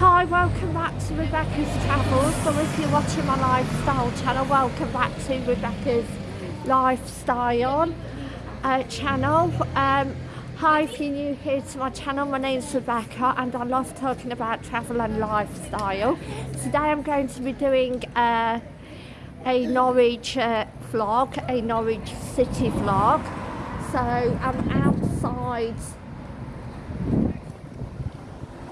Hi, welcome back to Rebecca's Travels. So if you're watching my lifestyle channel, welcome back to Rebecca's Lifestyle uh, channel. Um, hi, if you're new here to my channel, my name's Rebecca and I love talking about travel and lifestyle. Today I'm going to be doing uh, a Norwich uh, vlog, a Norwich city vlog. So I'm outside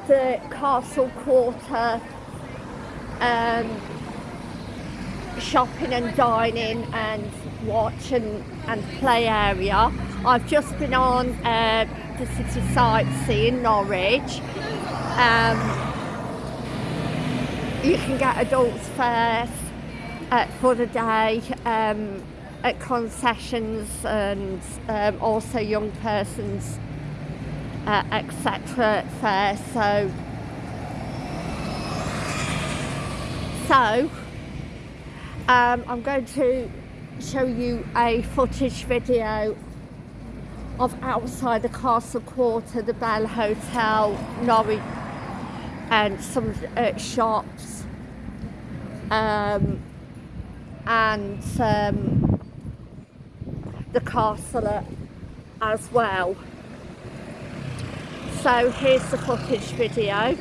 the Castle Quarter um, shopping and dining and watch and, and play area. I've just been on uh, the city sightseeing Norwich. Um, you can get adults first uh, for the day um, at concessions and um, also young persons uh, etc. fair. So, so um, I'm going to show you a footage video of outside the Castle Quarter, the Bell Hotel, Norwich, and some uh, shops, um, and um, the castle as well. So here's the footage video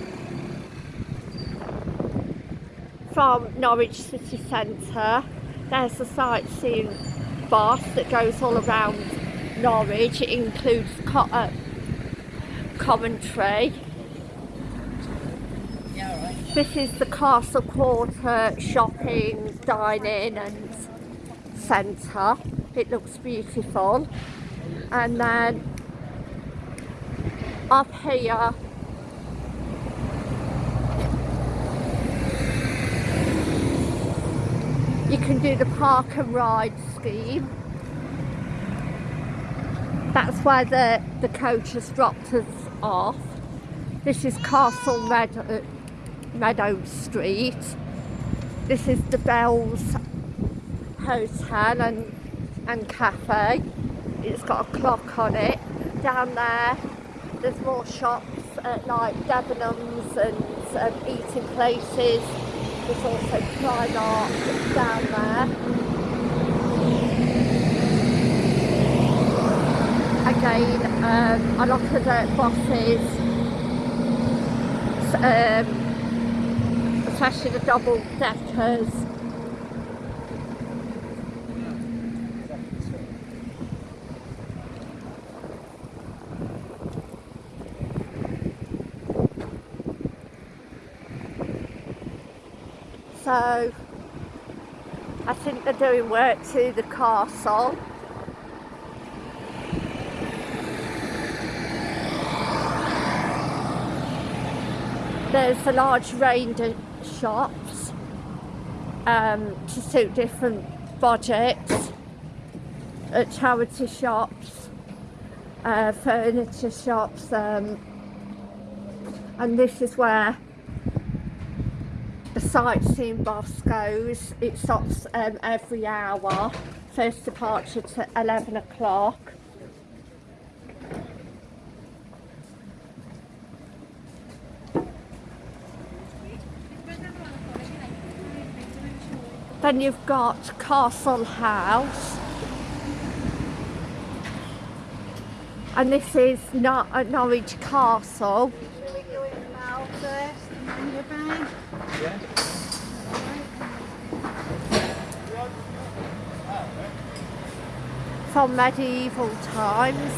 from Norwich City Centre. There's the sightseeing bus that goes all around Norwich. It includes Co uh, Coventry. This is the Castle Quarter shopping, dining and centre. It looks beautiful. And then up here. You can do the park and ride scheme. That's where the the coach has dropped us off. This is Castle Meadow, uh, Meadow Street. This is the Bells Hotel and and cafe. It's got a clock on it. Down there there's more shops at like Debenhams and um, eating places. There's also Primark down there. Again, um, a lot of the buses, um, especially the double deckers, so I think they're doing work to the castle. There's a large range of shops um, to suit different budgets. Uh, charity shops uh, furniture shops um, and this is where sightseeing bus goes. It stops um, every hour. First departure to 11 o'clock. Then you've got Castle House. And this is not at Norwich Castle. From medieval times.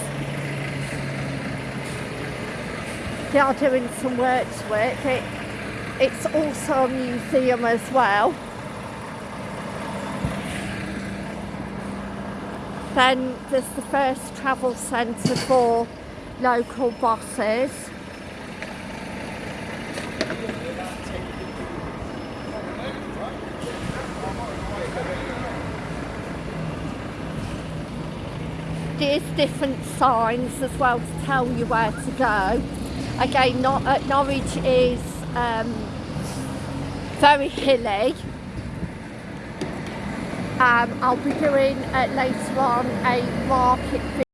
They are doing some work to it. it it's also a museum as well. Then there's the first travel centre for local buses. There's different signs as well to tell you where to go. Again, uh, Norwich is um, very hilly. Um, I'll be doing uh, later on a market